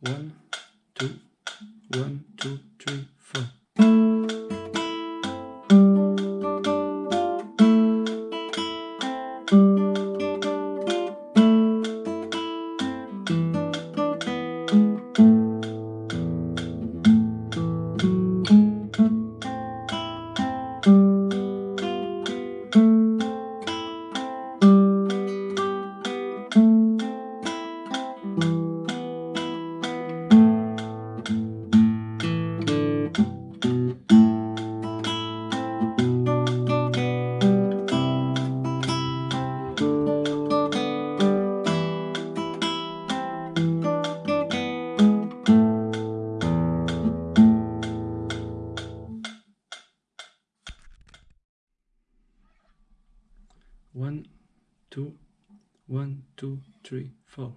One, two, one, two, three, four. One, two, one, two, three, four.